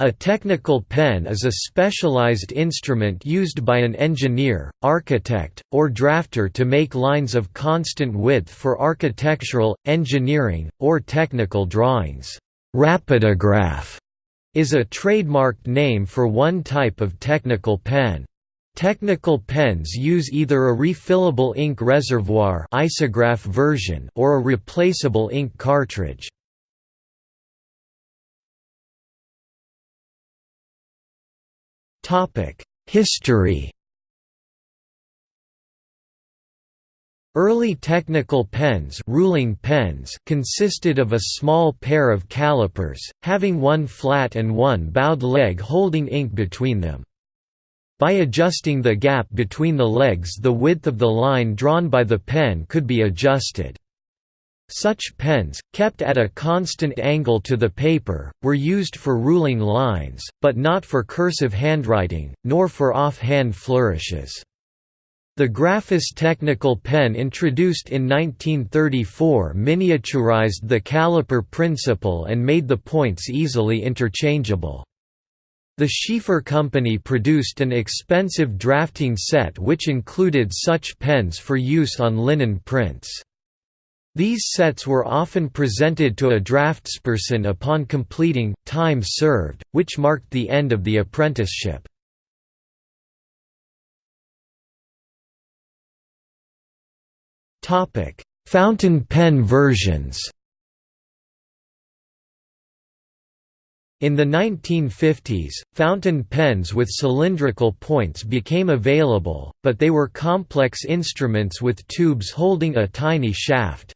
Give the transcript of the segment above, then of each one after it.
A technical pen is a specialized instrument used by an engineer, architect, or drafter to make lines of constant width for architectural, engineering, or technical drawings. Rapidograph is a trademarked name for one type of technical pen. Technical pens use either a refillable ink reservoir isograph version or a replaceable ink cartridge. History Early technical pens, ruling pens consisted of a small pair of calipers, having one flat and one bowed leg holding ink between them. By adjusting the gap between the legs the width of the line drawn by the pen could be adjusted. Such pens, kept at a constant angle to the paper, were used for ruling lines, but not for cursive handwriting, nor for off-hand flourishes. The Graphos technical pen introduced in 1934 miniaturized the caliper principle and made the points easily interchangeable. The Sheaffer Company produced an expensive drafting set which included such pens for use on linen prints. These sets were often presented to a draftsperson upon completing time served, which marked the end of the apprenticeship. Topic: Fountain pen versions In the 1950s, fountain pens with cylindrical points became available, but they were complex instruments with tubes holding a tiny shaft.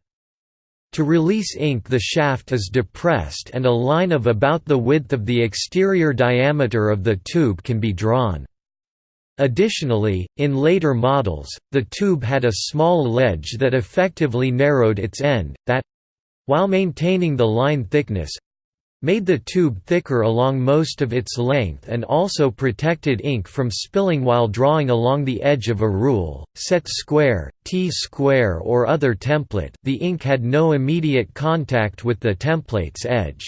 To release ink the shaft is depressed and a line of about the width of the exterior diameter of the tube can be drawn. Additionally, in later models, the tube had a small ledge that effectively narrowed its end, that—while maintaining the line thickness, made the tube thicker along most of its length and also protected ink from spilling while drawing along the edge of a rule, set square, T-square or other template the ink had no immediate contact with the template's edge.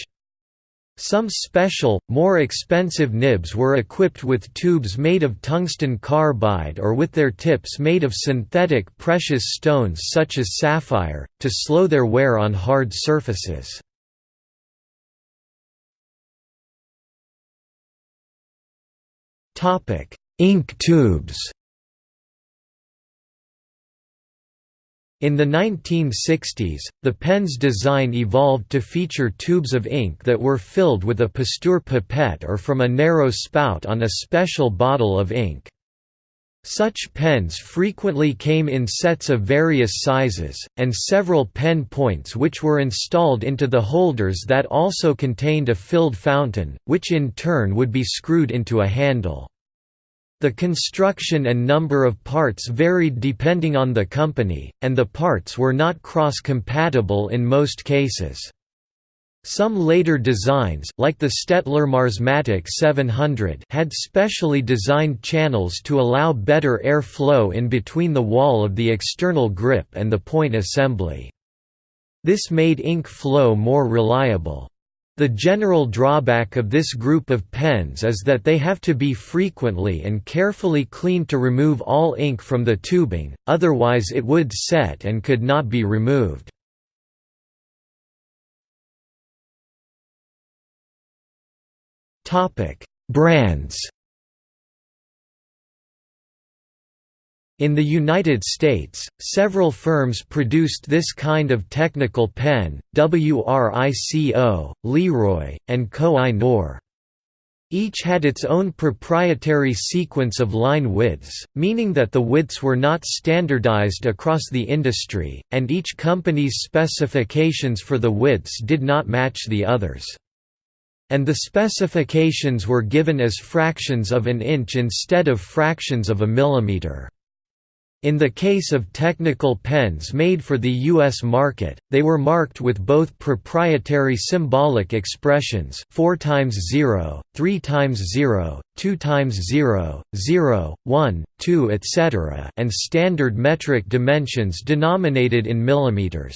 Some special, more expensive nibs were equipped with tubes made of tungsten carbide or with their tips made of synthetic precious stones such as sapphire, to slow their wear on hard surfaces. Ink tubes. In the 1960s, the pen's design evolved to feature tubes of ink that were filled with a Pasteur pipette or from a narrow spout on a special bottle of ink. Such pens frequently came in sets of various sizes, and several pen points which were installed into the holders that also contained a filled fountain, which in turn would be screwed into a handle. The construction and number of parts varied depending on the company, and the parts were not cross-compatible in most cases. Some later designs, like the Staedtler Marsmatic 700 had specially designed channels to allow better air flow in between the wall of the external grip and the point assembly. This made ink flow more reliable. The general drawback of this group of pens is that they have to be frequently and carefully cleaned to remove all ink from the tubing, otherwise it would set and could not be removed. Brands In the United States, several firms produced this kind of technical pen, WRICO, Leroy, and Koh-i-Noor. Each had its own proprietary sequence of line widths, meaning that the widths were not standardized across the industry, and each company's specifications for the widths did not match the others. And the specifications were given as fractions of an inch instead of fractions of a millimeter. In the case of technical pens made for the U.S. market, they were marked with both proprietary symbolic expressions 4 times 0, 3 times 0, 2 times 0, 0, 1, 2 etc. and standard metric dimensions denominated in millimeters.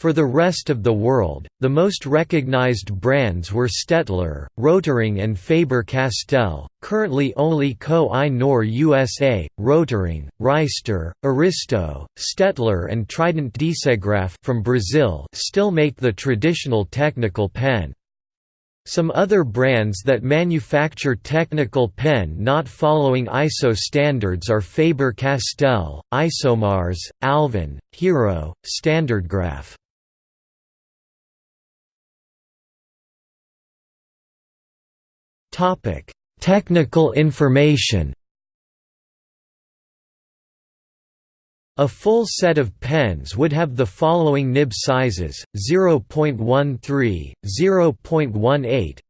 For the rest of the world, the most recognized brands were Staedtler, Rotring and Faber-Castell, currently only Koh-i-Noor USA, Rotring, Reister, Aristo, Staedtler and Trident Disegraf from Brazil still make the traditional technical pen. Some other brands that manufacture technical pen not following ISO standards are Faber-Castell, Isomars, Alvin, Hero, Standardgraph. Topic: Technical information. A full set of pens would have the following nib sizes: 0.13, 0.18,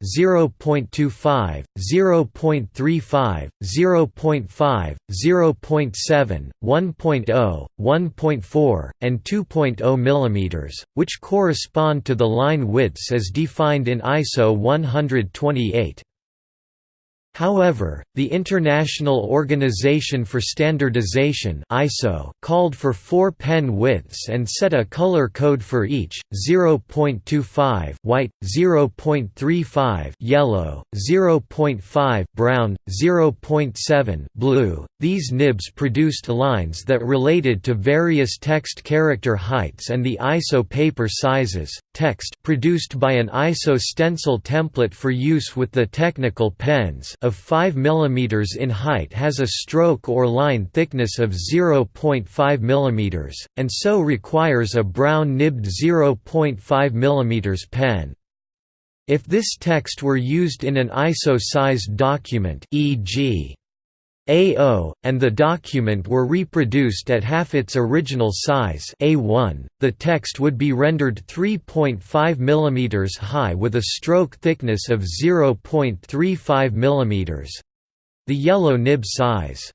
0.25, 0.35, 0.5, 0.7, 1.0, 1.4, and 2.0 mm, which correspond to the line widths as defined in ISO 128. However, the International Organization for Standardization (ISO) called for four pen widths and set a color code for each: 0.25 white, 0.35 yellow, 0.5 brown, 0.7 blue. These nibs produced lines that related to various text character heights and the ISO paper sizes. Text produced by an ISO stencil template for use with the technical pens of 5 mm in height has a stroke or line thickness of 0.5 mm, and so requires a brown nibbed 0.5 mm pen. If this text were used in an ISO-sized document e.g. A0, and the document were reproduced at half its original size A1, the text would be rendered 3.5 mm high with a stroke thickness of 0.35 mm the yellow nib size.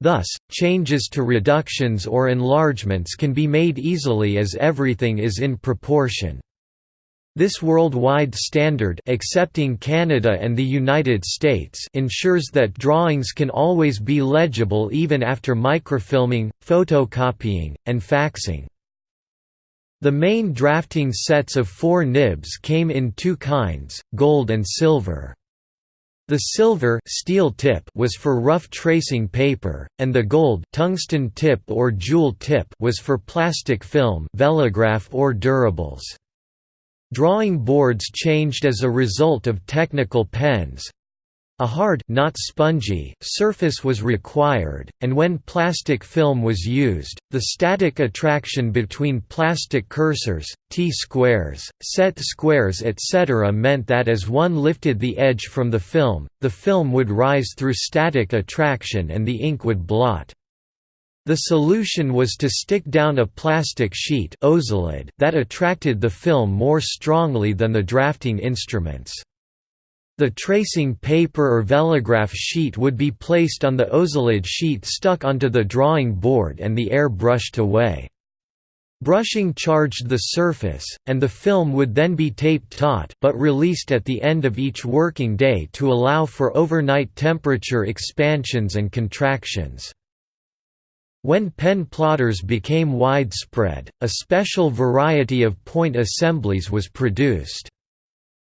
Thus, changes to reductions or enlargements can be made easily as everything is in proportion. This worldwide standard excepting Canada and the United States ensures that drawings can always be legible even after microfilming, photocopying, and faxing. The main drafting sets of four nibs came in two kinds, gold and silver. The silver steel tip was for rough tracing paper, and the gold tungsten tip or jewel tip was for plastic film velograph or durables. Drawing boards changed as a result of technical pens. A hard not spongy surface was required, and when plastic film was used, the static attraction between plastic cursors, T-squares, set squares etc. meant that as one lifted the edge from the film, the film would rise through static attraction and the ink would blot. The solution was to stick down a plastic sheet that attracted the film more strongly than the drafting instruments. The tracing paper or velograph sheet would be placed on the Ozalid sheet stuck onto the drawing board and the air brushed away. Brushing charged the surface, and the film would then be taped taut but released at the end of each working day to allow for overnight temperature expansions and contractions. When pen plotters became widespread, a special variety of point assemblies was produced.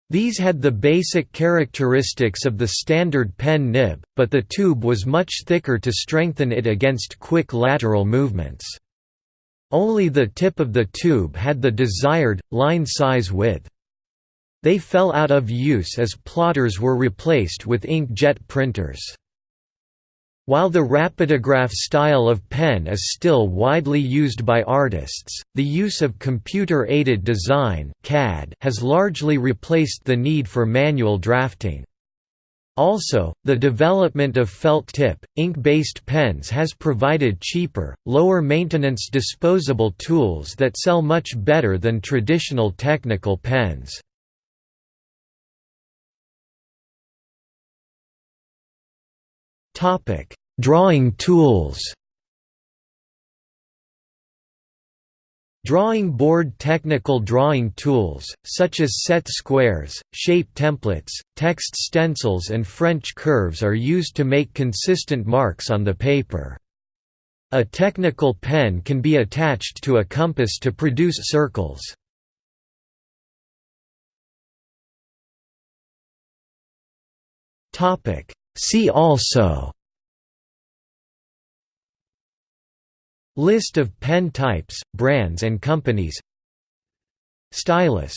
These had the basic characteristics of the standard pen nib, but the tube was much thicker to strengthen it against quick lateral movements. Only the tip of the tube had the desired, line size width. They fell out of use as plotters were replaced with inkjet printers. While the rapidograph style of pen is still widely used by artists, the use of computer-aided design (CAD) has largely replaced the need for manual drafting. Also, the development of felt-tip, ink-based pens has provided cheaper, lower-maintenance disposable tools that sell much better than traditional technical pens. Topic: Drawing tools. Drawing board technical drawing tools, such as set squares, shape templates, text stencils and French curves are used to make consistent marks on the paper. A technical pen can be attached to a compass to produce circles. See also List of pen types, brands and companies Stylus